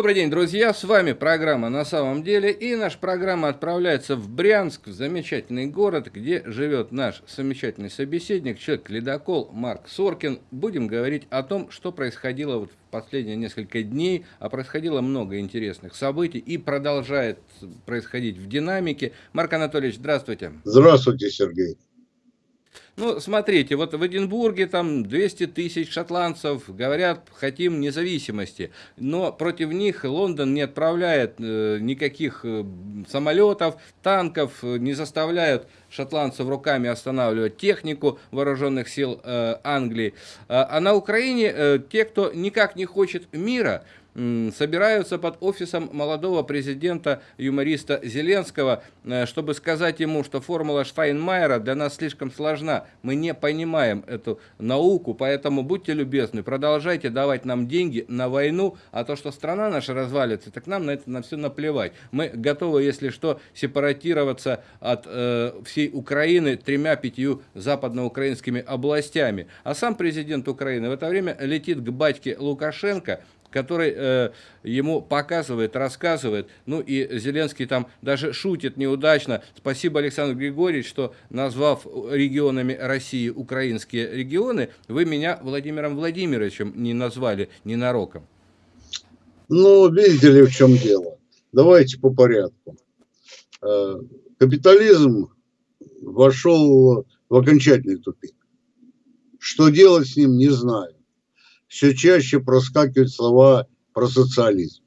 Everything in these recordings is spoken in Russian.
Добрый день, друзья! С вами программа «На самом деле» и наша программа отправляется в Брянск, в замечательный город, где живет наш замечательный собеседник, человек-ледокол Марк Соркин. Будем говорить о том, что происходило вот в последние несколько дней, а происходило много интересных событий и продолжает происходить в динамике. Марк Анатольевич, здравствуйте! Здравствуйте, Сергей! Ну, смотрите, вот в Эдинбурге там 200 тысяч шотландцев говорят, хотим независимости, но против них Лондон не отправляет э, никаких э, самолетов, танков, э, не заставляют шотландцев руками останавливать технику вооруженных сил э, Англии. А, а на Украине э, те, кто никак не хочет мира, собираются под офисом молодого президента, юмориста Зеленского, э, чтобы сказать ему, что формула Штайнмайера для нас слишком сложна. Мы не понимаем эту науку, поэтому будьте любезны, продолжайте давать нам деньги на войну, а то, что страна наша развалится, так нам на это на все наплевать. Мы готовы, если что, сепаратироваться от э, всей Украины тремя-пятью западноукраинскими областями. А сам президент Украины в это время летит к батьке Лукашенко, который э, ему показывает, рассказывает. Ну и Зеленский там даже шутит неудачно. Спасибо, Александр Григорьевич, что назвав регионами России украинские регионы, вы меня Владимиром Владимировичем не назвали ненароком. Ну, видите ли, в чем дело. Давайте по порядку. Э, капитализм вошел в окончательный тупик. Что делать с ним, не знаю все чаще проскакивают слова про социализм.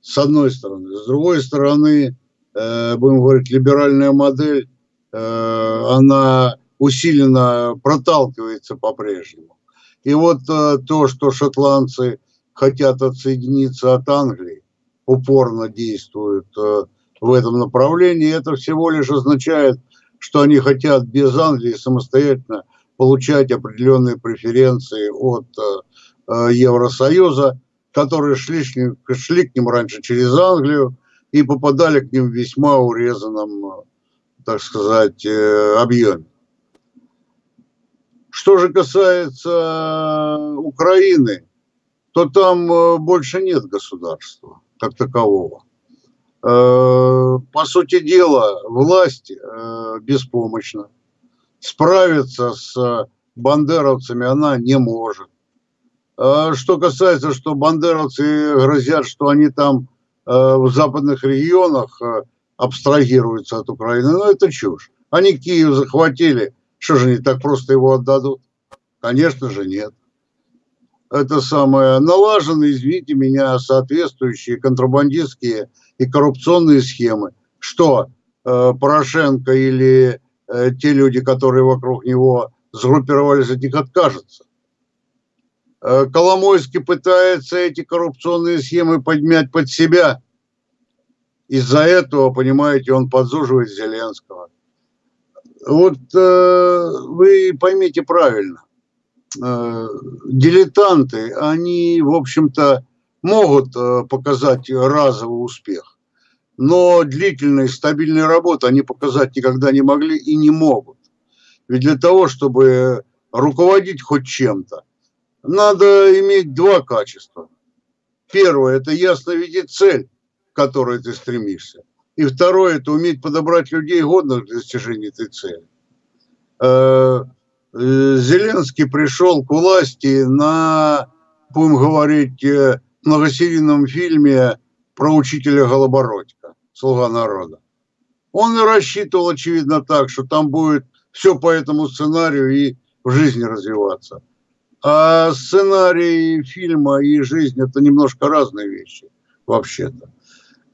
С одной стороны. С другой стороны, э, будем говорить, либеральная модель, э, она усиленно проталкивается по-прежнему. И вот э, то, что шотландцы хотят отсоединиться от Англии, упорно действуют э, в этом направлении, это всего лишь означает, что они хотят без Англии самостоятельно получать определенные преференции от э, э, Евросоюза, которые шли, шли к ним раньше через Англию и попадали к ним в весьма урезанном, так сказать, э, объеме. Что же касается Украины, то там больше нет государства как такового. По сути дела, власть беспомощна справиться с бандеровцами она не может. А что касается, что бандеровцы грозят, что они там э, в западных регионах э, абстрагируются от Украины, ну это чушь. Они Киев захватили, что же они так просто его отдадут? Конечно же нет. Это самое налажены, извините меня, соответствующие контрабандистские и коррупционные схемы. Что э, Порошенко или Э, те люди, которые вокруг него сгруппировались, от них откажутся. Э, Коломойский пытается эти коррупционные схемы поднять под себя. Из-за этого, понимаете, он подзуживает Зеленского. Вот э, вы поймите правильно. Э, дилетанты, они, в общем-то, могут э, показать разовый успех но длительной, стабильной работы они показать никогда не могли и не могут. Ведь для того, чтобы руководить хоть чем-то, надо иметь два качества. Первое – это ясно видеть цель, к которой ты стремишься. И второе – это уметь подобрать людей, годных для достижения этой цели. Э, Зеленский пришел к власти на, будем говорить, э, многосерийном фильме про учителя Голобородька слуга народа. Он и рассчитывал, очевидно, так, что там будет все по этому сценарию и в жизни развиваться. А сценарий фильма и жизнь – это немножко разные вещи, вообще-то.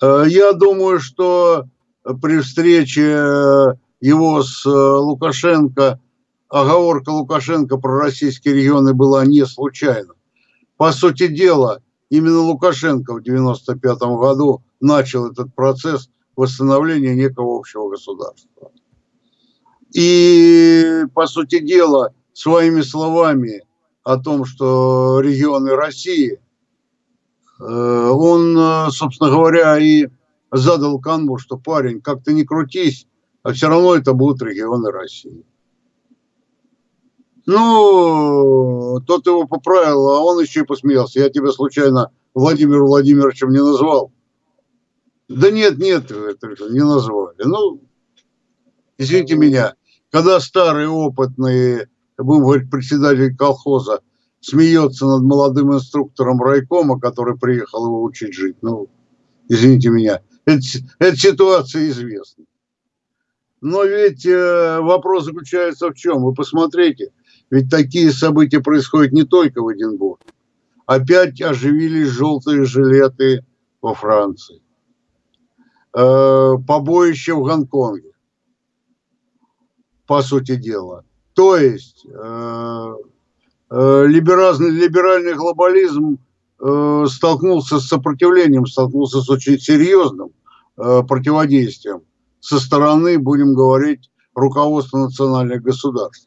Э, я думаю, что при встрече его с Лукашенко, оговорка Лукашенко про российские регионы была не случайна. По сути дела, именно Лукашенко в 1995 году начал этот процесс восстановления некого общего государства. И, по сути дела, своими словами о том, что регионы России, э, он, собственно говоря, и задал канву, что парень, как ты не крутись, а все равно это будут регионы России. Ну, тот его поправил, а он еще и посмеялся. Я тебя случайно Владимиром Владимировичем не назвал. Да нет, нет, не назвали. Ну, извините меня, когда старый, опытный, будем говорить, председатель колхоза смеется над молодым инструктором райкома, который приехал его учить жить, ну, извините меня, эта ситуация известна. Но ведь э, вопрос заключается в чем? Вы посмотрите, ведь такие события происходят не только в Эдинбурге. Опять оживились желтые жилеты во Франции. Э, побоище в Гонконге, по сути дела. То есть э, э, либеральный, либеральный глобализм столкнулся с сопротивлением, столкнулся с очень серьезным противодействием со стороны, будем говорить, руководства национальных государств.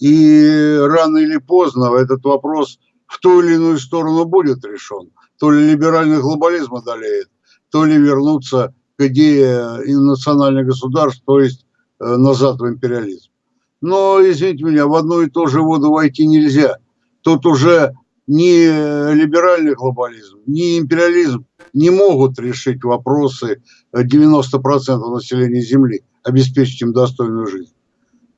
И рано или поздно этот вопрос в ту или иную сторону будет решен. То ли либеральный глобализм одолеет, то ли вернуться к идее национальных государств, то есть э, назад в империализм. Но, извините меня, в одну и ту же воду войти нельзя. Тут уже ни либеральный глобализм, ни империализм не могут решить вопросы 90% населения Земли, обеспечить им достойную жизнь.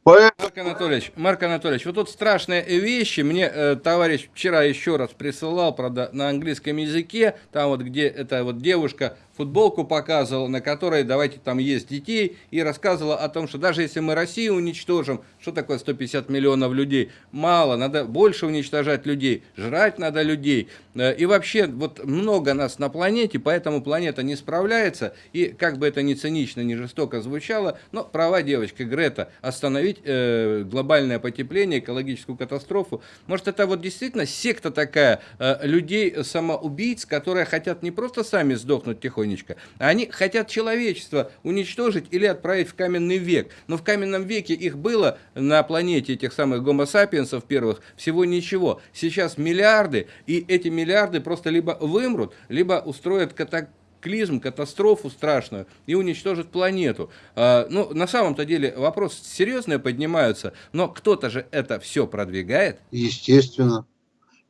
Поэтому... Марк Анатольевич, Марк Анатольевич, вот тут страшные вещи. Мне э, товарищ вчера еще раз присылал, правда, на английском языке, там вот где эта вот девушка футболку показывала, на которой давайте там есть детей, и рассказывала о том, что даже если мы Россию уничтожим, что такое 150 миллионов людей? Мало, надо больше уничтожать людей, жрать надо людей. Э, и вообще, вот много нас на планете, поэтому планета не справляется, и как бы это ни цинично, ни жестоко звучало, но права девочки Грета остановить э, глобальное потепление, экологическую катастрофу, может это вот действительно секта такая э, людей самоубийц, которые хотят не просто сами сдохнуть тихонько, тихонечко. Они хотят человечество уничтожить или отправить в каменный век. Но в каменном веке их было на планете, этих самых гомо-сапиенсов первых, всего ничего. Сейчас миллиарды, и эти миллиарды просто либо вымрут, либо устроят катаклизм клизм, катастрофу страшную и уничтожит планету. А, ну, на самом-то деле вопрос серьезные поднимаются, но кто-то же это все продвигает. Естественно.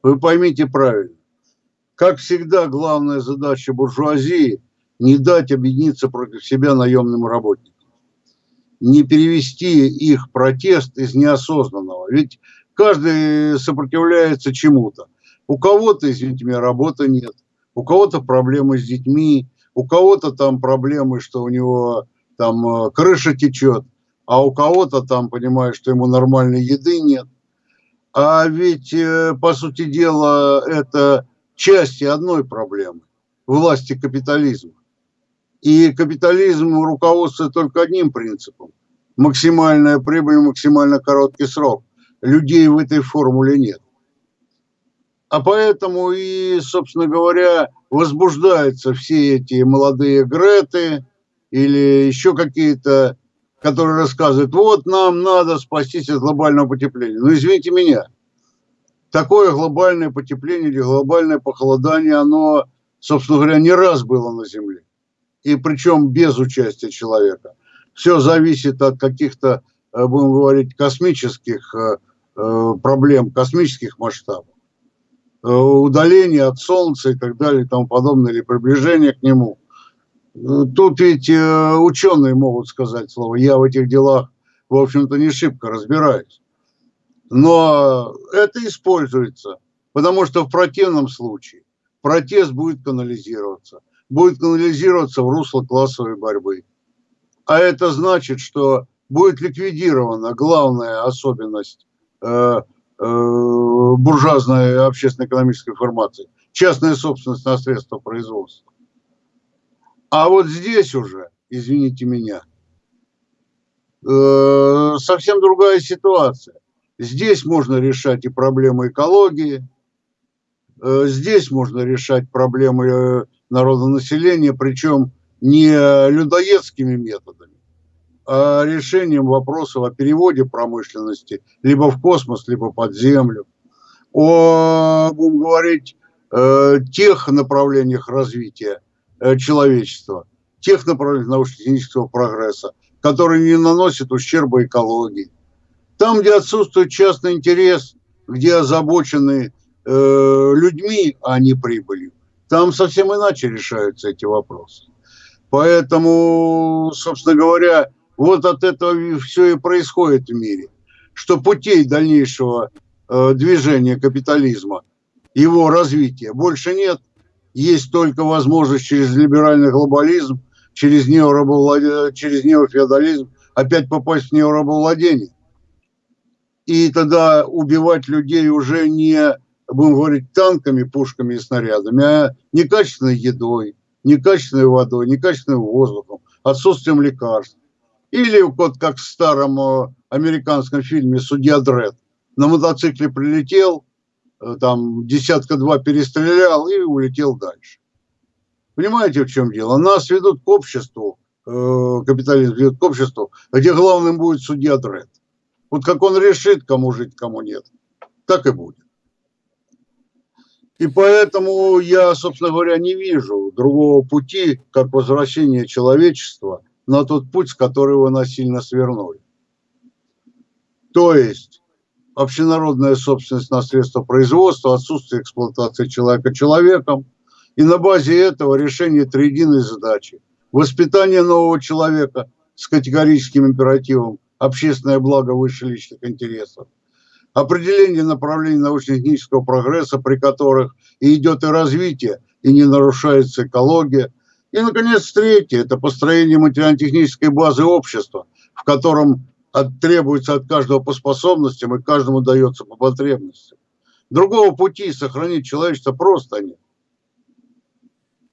Вы поймите правильно. Как всегда, главная задача буржуазии не дать объединиться против себя наемным работникам. Не перевести их протест из неосознанного. Ведь каждый сопротивляется чему-то. У кого-то, извините меня, работы нет. У кого-то проблемы с детьми. У кого-то там проблемы, что у него там э, крыша течет. А у кого-то там, понимаешь, что ему нормальной еды нет. А ведь, э, по сути дела, это части одной проблемы – власти капитализма. И капитализм руководствуется только одним принципом – максимальная прибыль, максимально короткий срок. Людей в этой формуле нет. А поэтому и, собственно говоря, возбуждаются все эти молодые Греты или еще какие-то, которые рассказывают, вот нам надо спастись от глобального потепления. Ну, извините меня, такое глобальное потепление или глобальное похолодание, оно, собственно говоря, не раз было на Земле и причем без участия человека. Все зависит от каких-то, э, будем говорить, космических э, э, проблем, космических масштабов. Удаление от Солнца и так далее и тому подобное, или приближение к нему. Тут ведь ученые могут сказать слово. Я в этих делах, в общем-то, не шибко разбираюсь. Но это используется, потому что в противном случае протест будет канализироваться будет канализироваться в русло классовой борьбы. А это значит, что будет ликвидирована главная особенность э, э, буржуазной общественно-экономической формации – частная собственность на средства производства. А вот здесь уже, извините меня, э, совсем другая ситуация. Здесь можно решать и проблемы экологии, здесь можно решать проблемы народонаселения, причем не людоедскими методами, а решением вопросов о переводе промышленности либо в космос, либо под землю, о, будем говорить, э, тех направлениях развития э, человечества, тех направлениях научно-технического прогресса, которые не наносят ущерба экологии. Там, где отсутствует частный интерес, где озабочены э, людьми, а не прибылью, Там совсем иначе решаются эти вопросы. Поэтому, собственно говоря, вот от этого все и происходит в мире, что путей дальнейшего э, движения капитализма, его развития больше нет. Есть только возможность через либеральный глобализм, через, неорабовлад... через неофеодализм опять попасть в неорабовладение. И тогда убивать людей уже не, будем говорить, танками, пушками и снарядами, а некачественной едой, некачественной водой, некачественным воздухом, отсутствием лекарств. Или вот как в старом э, американском фильме «Судья Дред». На мотоцикле прилетел, э, там десятка-два перестрелял и улетел дальше. Понимаете, в чем дело? Нас ведут к обществу, э, капитализм ведет к обществу, где главным будет судья Дред. Вот как он решит, кому жить, кому нет, так и будет. И поэтому я, собственно говоря, не вижу другого пути, как возвращение человечества на тот путь, с которого насильно свернули. То есть общенародная собственность на средства производства, отсутствие эксплуатации человека человеком, и на базе этого решение триединой задачи. Воспитание нового человека с категорическим императивом, общественное благо выше личных интересов определение направлений научно-технического прогресса, при которых и идет и развитие, и не нарушается экология. И, наконец, третье – это построение материально-технической базы общества, в котором от, требуется от каждого по способностям и каждому дается по потребностям. Другого пути сохранить человечество просто нет.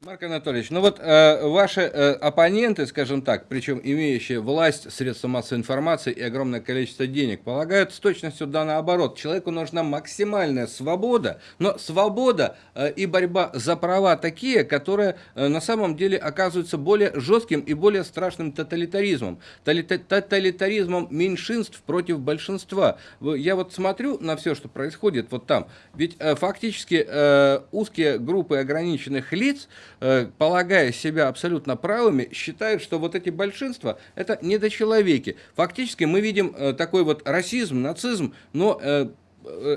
Марк Анатольевич, ну вот э, ваши э, оппоненты, скажем так, причем имеющие власть, средства массовой информации и огромное количество денег, полагают с точностью да наоборот. Человеку нужна максимальная свобода, но свобода э, и борьба за права такие, которые э, на самом деле оказываются более жестким и более страшным тоталитаризмом. Тоталитаризмом меньшинств против большинства. Я вот смотрю на все, что происходит вот там, ведь э, фактически э, узкие группы ограниченных лиц, полагая себя абсолютно правыми, считают, что вот эти большинства – это недочеловеки. Фактически мы видим э, такой вот расизм, нацизм, но э,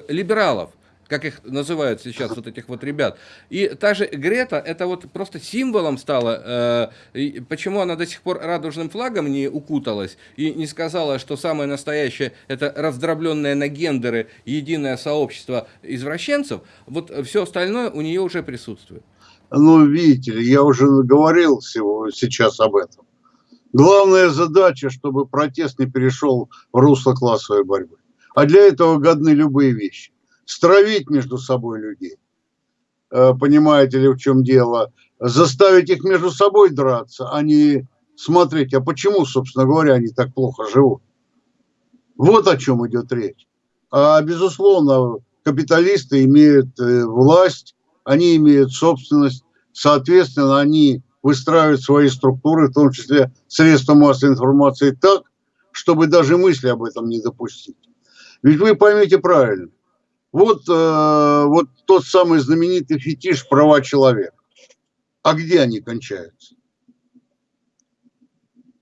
либералов как их называют сейчас вот этих вот ребят. И та же Грета, это вот просто символом стала, э, почему она до сих пор радужным флагом не укуталась и не сказала, что самое настоящее это раздробленное на гендеры единое сообщество извращенцев, вот все остальное у нее уже присутствует. Ну, видите я уже говорил всего сейчас об этом. Главная задача, чтобы протест не перешел в русло классовой борьбы. А для этого годны любые вещи. Стравить между собой людей. Э, понимаете ли, в чем дело? Заставить их между собой драться, а не смотреть, а почему, собственно говоря, они так плохо живут. Вот о чем идет речь. А, безусловно, капиталисты имеют э, власть они имеют собственность, соответственно, они выстраивают свои структуры, в том числе средства массовой информации, так, чтобы даже мысли об этом не допустить. Ведь вы поймите правильно, вот, э, вот тот самый знаменитый фетиш права человека. А где они кончаются?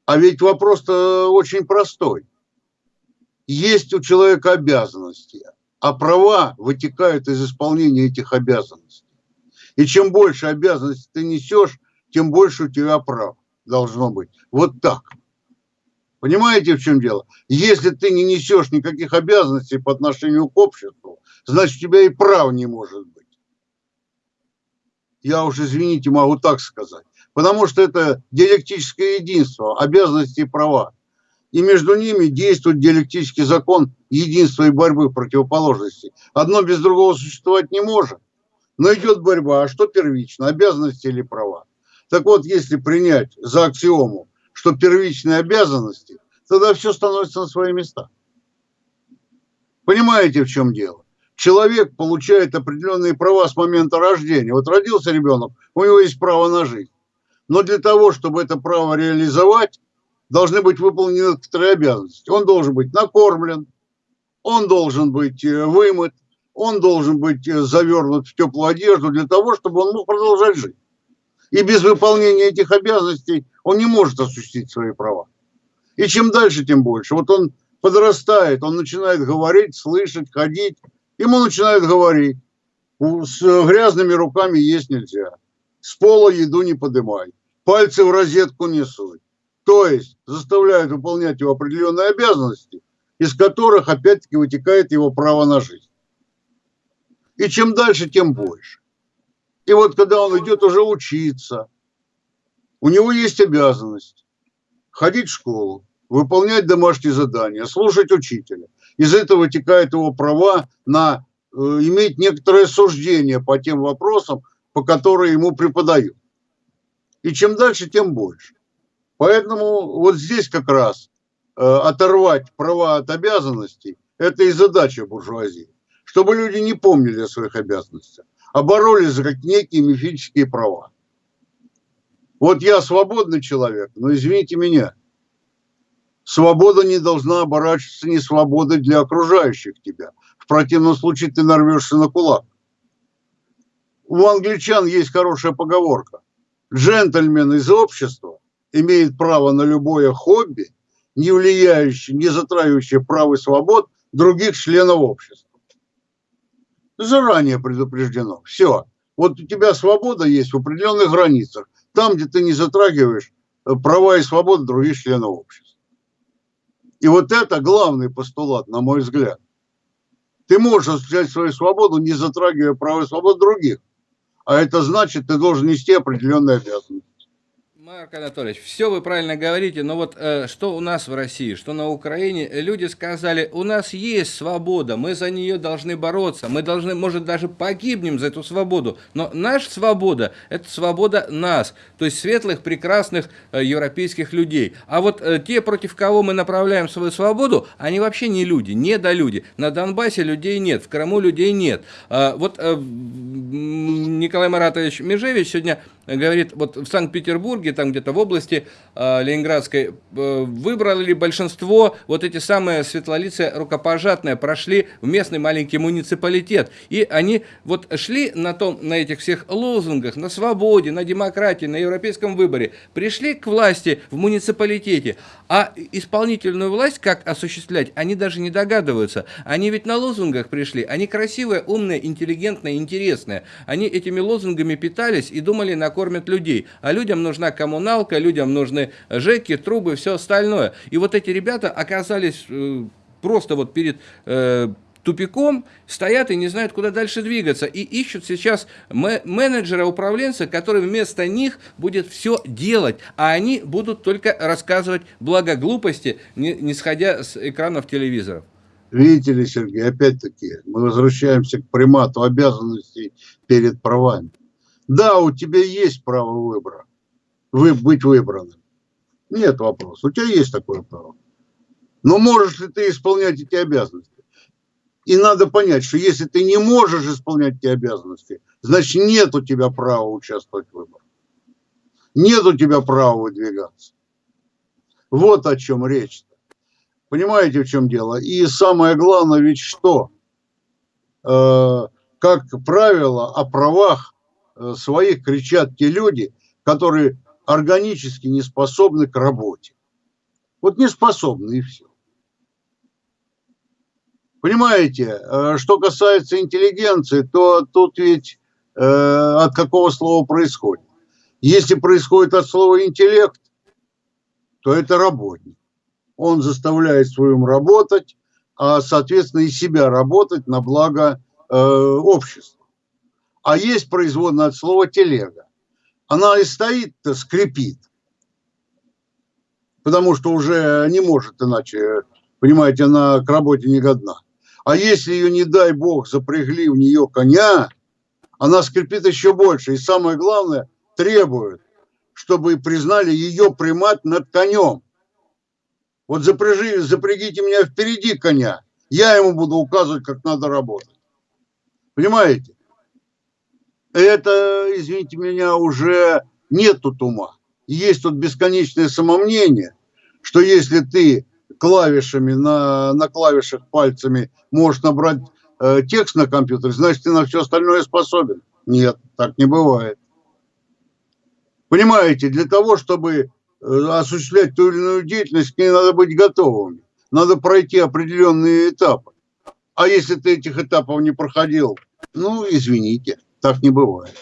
А ведь вопрос-то очень простой. Есть у человека обязанности, а права вытекают из исполнения этих обязанностей. И чем больше обязанностей ты несешь, тем больше у тебя прав должно быть. Вот так. Понимаете, в чем дело? Если ты не несешь никаких обязанностей по отношению к обществу, значит, у тебя и прав не может быть. Я уж, извините, могу так сказать. Потому что это диалектическое единство, обязанности и права. И между ними действует диалектический закон единства и борьбы противоположностей. Одно без другого существовать не может. Но идет борьба, а что первично, обязанности или права? Так вот, если принять за аксиому, что первичные обязанности, тогда все становится на свои места. Понимаете, в чем дело? Человек получает определенные права с момента рождения. Вот родился ребенок, у него есть право на жизнь. Но для того, чтобы это право реализовать, должны быть выполнены некоторые обязанности. Он должен быть накормлен, он должен быть э, вымыт, он должен быть э, завернут в теплую одежду для того, чтобы он мог продолжать жить. И без выполнения этих обязанностей он не может осуществить свои права. И чем дальше, тем больше. Вот он подрастает, он начинает говорить, слышать, ходить. Ему начинают говорить, с грязными руками есть нельзя. с пола еду не поднимай, пальцы в розетку не суй. То есть заставляют выполнять его определенные обязанности, из которых опять-таки вытекает его право на жизнь. И чем дальше, тем больше. И вот когда он идет уже учиться, у него есть обязанность ходить в школу, выполнять домашние задания, слушать учителя. Из этого вытекает его права на э, иметь некоторое суждение по тем вопросам, по которым ему преподают. И чем дальше, тем больше. Поэтому вот здесь как раз э, оторвать права от обязанностей – это и задача буржуазии. Чтобы люди не помнили о своих обязанностях, а боролись за некие мифические права. Вот я свободный человек, но извините меня, свобода не должна оборачиваться не свободой для окружающих тебя. В противном случае ты нарвешься на кулак. У англичан есть хорошая поговорка. Джентльмен из общества имеет право на любое хобби, не влияющее, не затрагивающее прав и свобод других членов общества. Заранее предупреждено. Все. Вот у тебя свобода есть в определенных границах там, где ты не затрагиваешь э, права и свободы других членов общества. И вот это главный постулат, на мой взгляд. Ты можешь осуществлять свою свободу, не затрагивая права и свободы других. А это значит, ты должен нести определенные обязанности. Марк Анатольевич, все вы правильно говорите, но вот э, что у нас в России, что на Украине, люди сказали, у нас есть свобода, мы за нее должны бороться, мы должны, может, даже погибнем за эту свободу, но наша свобода, это свобода нас, то есть светлых, прекрасных э, европейских людей. А вот э, те, против кого мы направляем свою свободу, они вообще не люди, не до люди. На Донбассе людей нет, в Крыму людей нет. Э, вот э, Николай Маратович Межевич сегодня говорит, вот в Санкт-Петербурге, там где-то в области э, Ленинградской, э, выбрали большинство, вот эти самые светлолицы рукопожатные, прошли в местный маленький муниципалитет. И они вот шли на, том, на этих всех лозунгах, на свободе, на демократии, на европейском выборе, пришли к власти в муниципалитете, а исполнительную власть как осуществлять, они даже не догадываются. Они ведь на лозунгах пришли, они красивые, умные, интеллигентные, интересные. Они этими лозунгами питались и думали, накормят людей. А людям нужна коммуналка, людям нужны жеки, трубы, все остальное. И вот эти ребята оказались э, просто вот перед... Э, тупиком, стоят и не знают, куда дальше двигаться. И ищут сейчас менеджера, управленца, который вместо них будет все делать, а они будут только рассказывать благо глупости, не, не сходя с экранов телевизоров. Видите ли, Сергей, опять-таки, мы возвращаемся к примату обязанностей перед правами. Да, у тебя есть право выбора, вы, быть выбранным. Нет вопроса, у тебя есть такое право. Но можешь ли ты исполнять эти обязанности? И надо понять, что если ты не можешь исполнять эти обязанности, значит нет у тебя права участвовать в выборах. Нет у тебя права выдвигаться. Вот о чем речь. -то. Понимаете, в чем дело? И самое главное ведь что? Э, как правило, о правах э, своих кричат те люди, которые органически не способны к работе. Вот не способны и все. Понимаете, э, что касается интеллигенции, то тут ведь э, от какого слова происходит? Если происходит от слова интеллект, то это работник. Он заставляет своим работать, а, соответственно, и себя работать на благо э, общества. А есть производная от слова телега. Она и стоит, скрипит, потому что уже не может иначе, понимаете, она к работе не годна. А если ее, не дай бог, запрягли в нее коня, она скрипит еще больше. И самое главное, требует, чтобы признали ее примат над конем. Вот запряжи, запрягите меня впереди коня, я ему буду указывать, как надо работать. Понимаете? Это, извините меня, уже нет тут ума. Есть тут бесконечное самомнение, что если ты клавишами, на, на клавишах пальцами можешь набрать э, текст на компьютере, значит, ты на все остальное способен. Нет, так не бывает. Понимаете, для того, чтобы э, осуществлять ту или иную деятельность, к ней надо быть готовыми. Надо пройти определенные этапы. А если ты этих этапов не проходил, ну, извините, так не бывает.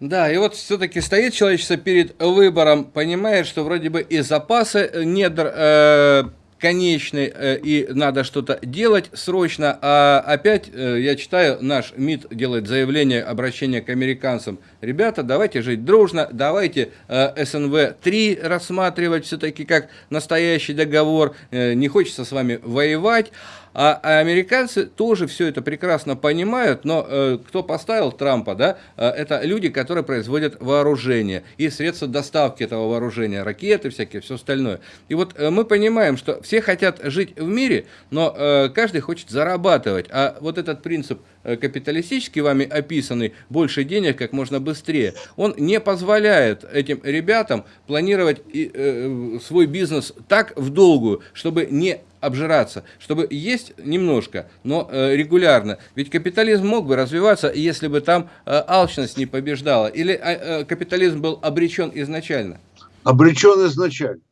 Да, и вот все-таки стоит человечество перед выбором, понимает, что вроде бы и запасы недр э, конечный э, и надо что-то делать срочно, а опять э, я читаю, наш МИД делает заявление, обращение к американцам. Ребята, давайте жить дружно, давайте э, СНВ-3 рассматривать все-таки как настоящий договор, не хочется с вами воевать. А, а американцы тоже все это прекрасно понимают, но э, кто поставил Трампа, да, э, это люди, которые производят вооружение и средства доставки этого вооружения, ракеты всякие, все остальное. И вот э, мы понимаем, что все хотят жить в мире, но э, каждый хочет зарабатывать. А вот этот принцип э, капиталистический вами описанный, больше денег как можно быстрее, он не позволяет этим ребятам планировать и, э, свой бизнес так в долгую, чтобы не обжираться, чтобы есть немножко, но э, регулярно. Ведь капитализм мог бы развиваться, если бы там э, алчность не побеждала. Или э, э капитализм был обречен изначально? Обречен изначально.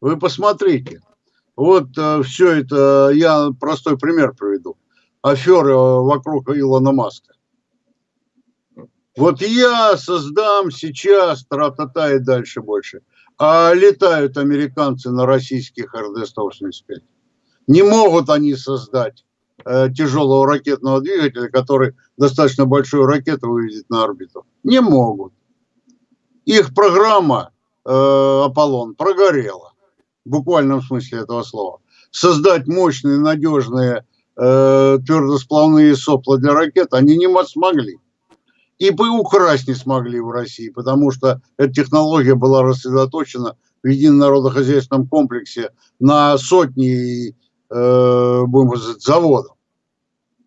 Вы посмотрите. Вот все это, я простой пример приведу. Аферы вокруг Илона Маска. Вот я создам сейчас, тра-та-та и дальше больше. А летают американцы на российских РД-185. Не могут они создать э, тяжелого ракетного двигателя, который достаточно большую ракету выведет на орбиту. Не могут. Их программа э, Аполлон прогорела, в буквальном смысле этого слова. Создать мощные, надежные э, твердосплавные сопла для ракет они не смогли. И бы украсть не смогли в России, потому что эта технология была рассредоточена в едином народохозяйственном комплексе на сотни э, будем сказать, заводов,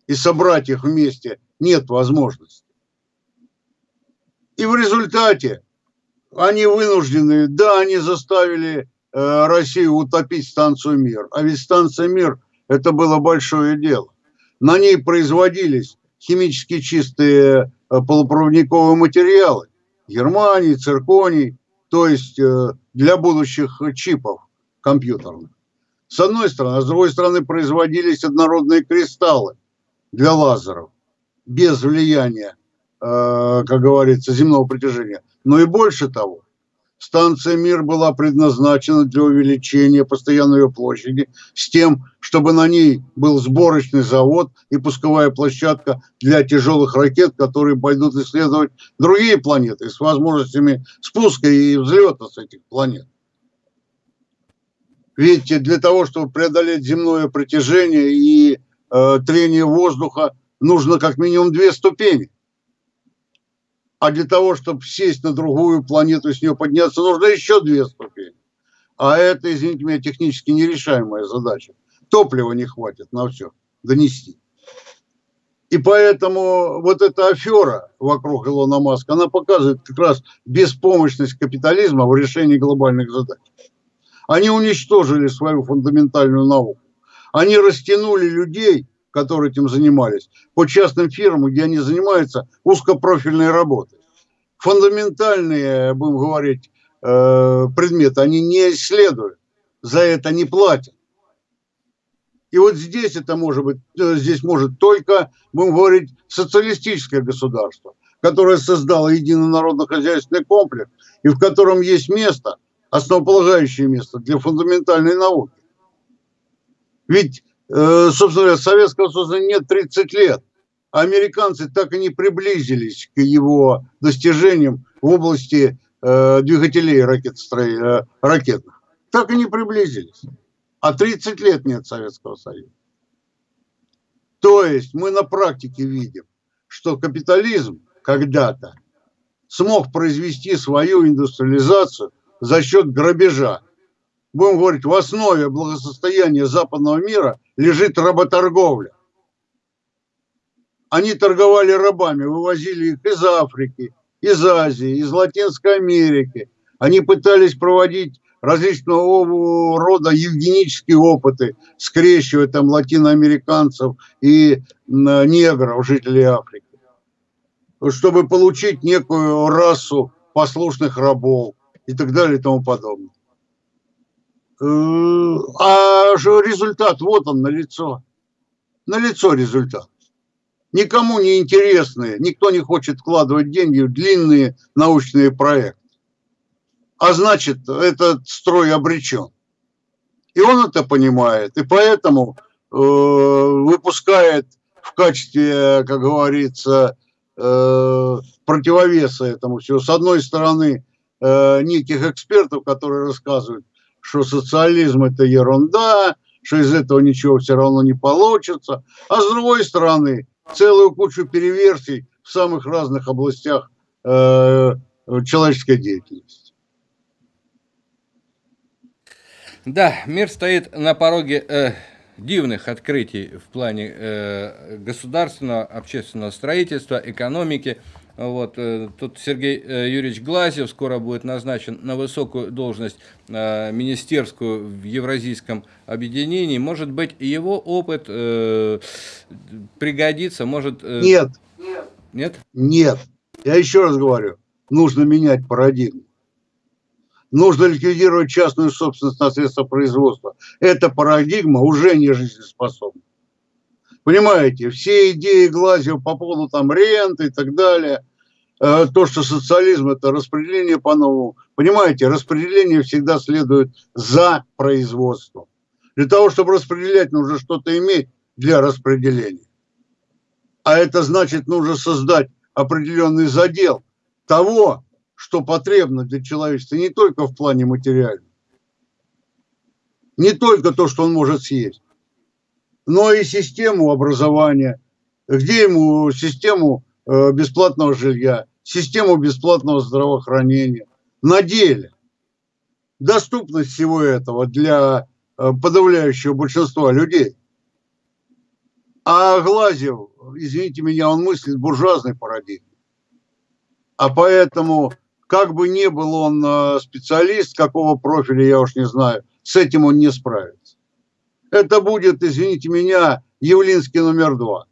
и собрать их вместе нет возможности. И в результате они вынуждены, да, они заставили э, Россию утопить станцию «Мир». А ведь станция «Мир» – это было большое дело. На ней производились химически чистые э, полупроводниковые материалы Германии, цирконий, то есть э, для будущих чипов компьютерных с одной стороны, а с другой стороны производились однородные кристаллы для лазеров без влияния, э, как говорится, земного притяжения. Но и больше того, станция «Мир» была предназначена для увеличения постоянной ее площади с тем, чтобы на ней был сборочный завод и пусковая площадка для тяжелых ракет, которые пойдут исследовать другие планеты с возможностями спуска и взлета с этих планет. Видите, для того, чтобы преодолеть земное притяжение и э, трение воздуха, нужно как минимум две ступени. А для того, чтобы сесть на другую планету и с нее подняться, нужно еще две ступени. А это, извините меня, технически нерешаемая задача. Топлива не хватит на все донести. И поэтому вот эта афера вокруг Илона Маска, она показывает как раз беспомощность капитализма в решении глобальных задач. Они уничтожили свою фундаментальную науку. Они растянули людей, которые этим занимались, по частным фирмам, где они занимаются узкопрофильной работой. Фундаментальные, будем говорить, э, предметы они не исследуют, за это не платят. И вот здесь это может быть, э, здесь может только, будем говорить, социалистическое государство, которое создало единый народно-хозяйственный комплекс, и в котором есть место основополагающее место для фундаментальной науки. Ведь, э, собственно говоря, Советского Союза нет 30 лет, а американцы так и не приблизились к его достижениям в области э, двигателей ракет, э, ракетных. Так и не приблизились. А 30 лет нет Советского Союза. То есть мы на практике видим, что капитализм когда-то смог произвести свою индустриализацию за счет грабежа. Будем говорить, в основе благосостояния западного мира лежит работорговля. Они торговали рабами, вывозили их из Африки, из Азии, из Латинской Америки. Они пытались проводить различного рода евгенические опыты, скрещивая там латиноамериканцев и негров, жителей Африки, чтобы получить некую расу послушных рабов и так далее и тому подобное. Э, а результат, вот он, на лицо. На лицо результат. никому не интересные, никто не хочет вкладывать деньги в длинные научные проекты. А значит, этот строй обречен. И он это понимает, и поэтому э, выпускает в качестве, как говорится, э, противовеса этому всего. С одной стороны, э, неких экспертов, которые рассказывают, что социализм это ерунда, что из этого ничего все равно не получится. А с другой стороны, целую кучу переверсий в самых разных областях э, человеческой деятельности. Да, мир стоит на пороге э, дивных открытий в плане э, государственного, общественного строительства, экономики. Вот, э, тут Сергей э, Юрьевич Глазев скоро будет назначен на высокую должность э, министерскую в Евразийском объединении. Может быть, его опыт пригодится, может... Нет. Нет? Нет. Я еще раз говорю, нужно менять парадигму. Нужно ликвидировать частную собственность на средства производства. Эта парадигма уже не жизнеспособна. Понимаете, все идеи Глазева по поводу там ренты и так далее, э, то, что социализм это распределение по-новому. Понимаете, распределение всегда следует за производством. Для того, чтобы распределять, нужно что-то иметь для распределения. А это значит, нужно создать определенный задел того, что потребно для человечества, не только в плане материальном, не только то, что он может съесть, но и систему образования, где ему систему э, бесплатного жилья, систему бесплатного здравоохранения. На деле доступность всего этого для э, подавляющего большинства людей. А Глазев, извините меня, он мыслит буржуазной парадигмой. А поэтому, как бы ни был он э, специалист, какого профиля, я уж не знаю, с этим он не справится это будет, извините меня, Явлинский номер два,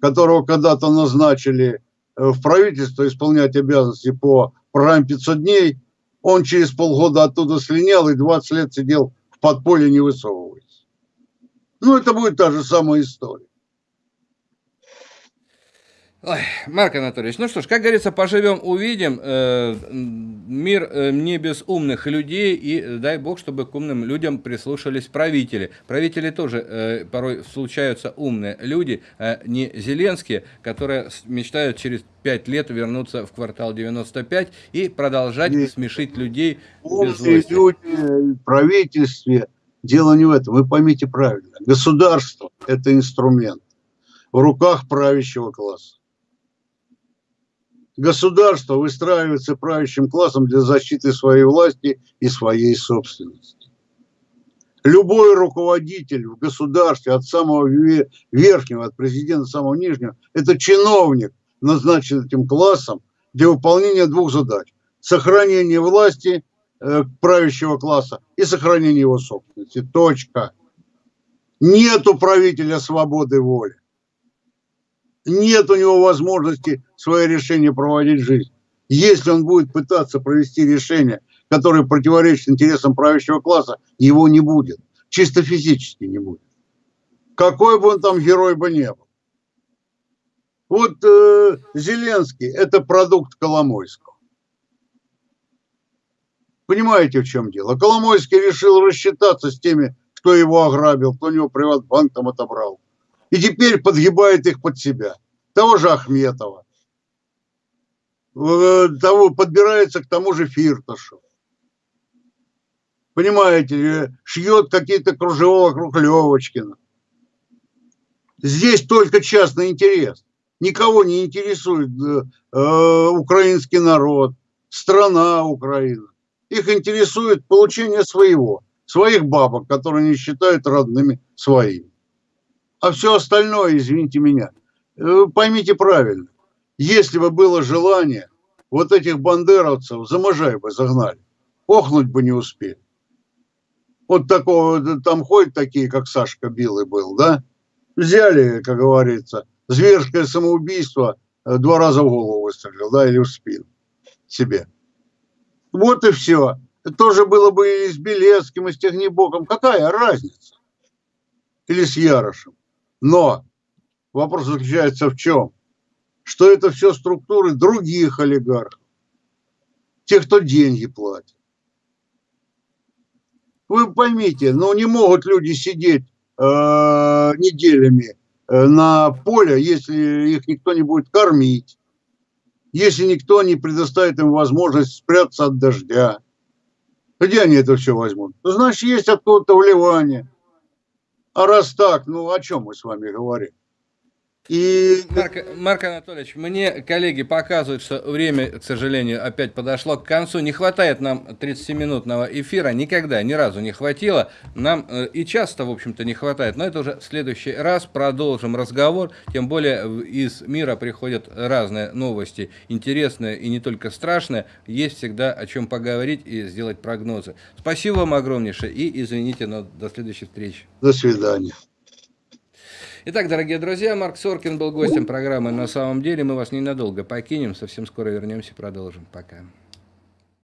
которого когда-то назначили э, в правительство исполнять обязанности по программе 500 дней. Он через полгода оттуда слинял и 20 лет сидел в подполье, не высовываясь. Ну, это будет та же самая история. Ой, Марк Анатольевич, ну что ж, как говорится, поживем, увидим. Э, мир э, не без умных людей, и дай бог, чтобы к умным людям прислушались правители. Правители тоже э, порой случаются умные люди, а не Зеленские, которые мечтают через пять лет вернуться в квартал 95 и продолжать и смешить людей без злости. люди в правительстве, дело не в этом, вы поймите правильно. Государство – это инструмент в руках правящего класса. Государство выстраивается правящим классом для защиты своей власти и своей собственности. Любой руководитель в государстве, от самого верхнего, от президента самого нижнего, это чиновник, назначен этим классом для выполнения двух задач. Сохранение власти э, правящего класса и сохранение его собственности. Точка. Нету правителя свободы воли нет у него возможности свое решение проводить в жизнь. Если он будет пытаться провести решение, которое противоречит интересам правящего класса, его не будет. Чисто физически не будет. Какой бы он там герой бы не был. Вот э, Зеленский – это продукт Коломойского. Понимаете, в чем дело? Коломойский решил рассчитаться с теми, кто его ограбил, кто у него приватбанк там отобрал и теперь подгибает их под себя. Того же Ахметова, э, того, подбирается к тому же Фирташу. Понимаете, шьет какие-то кружева вокруг Левочкина. Здесь только частный интерес. Никого не интересует э, э, украинский народ, страна Украина. Их интересует получение своего, своих бабок, которые они считают родными своими. А все остальное, извините меня, э, поймите правильно, если бы было желание, вот этих бандеровцев за бы загнали, охнуть бы не успели. Вот такого, там ходят такие, как Сашка Билый был, да? Взяли, как говорится, зверское самоубийство, э, два раза в голову выстрелил, да, или в спину себе. Вот и все. Тоже было бы и с Белецким, и с Технибоком. Какая разница? Или с Ярошем. Но Вопрос заключается в чем? Что это все структуры других олигархов, тех, кто деньги платит. Вы поймите, ну не могут люди сидеть э, неделями э, на поле, если их никто не будет кормить, если никто не предоставит им возможность спрятаться от дождя. Где они это все возьмут? Ну, значит, есть откуда-то вливание. А раз так, ну о чем мы с вами говорим? И... Марк, Марк Анатольевич, мне коллеги показывают, что время, к сожалению, опять подошло к концу. Не хватает нам 30-минутного эфира, никогда, ни разу не хватило. Нам э, и часто, в общем-то, не хватает, но это уже в следующий раз продолжим разговор. Тем более из мира приходят разные новости, интересные и не только страшные. Есть всегда о чем поговорить и сделать прогнозы. Спасибо вам огромнейшее и извините, но до следующей встречи. До свидания. Итак, дорогие друзья, Марк Соркин был гостем программы «На самом деле». Мы вас ненадолго покинем, совсем скоро вернемся и продолжим. Пока.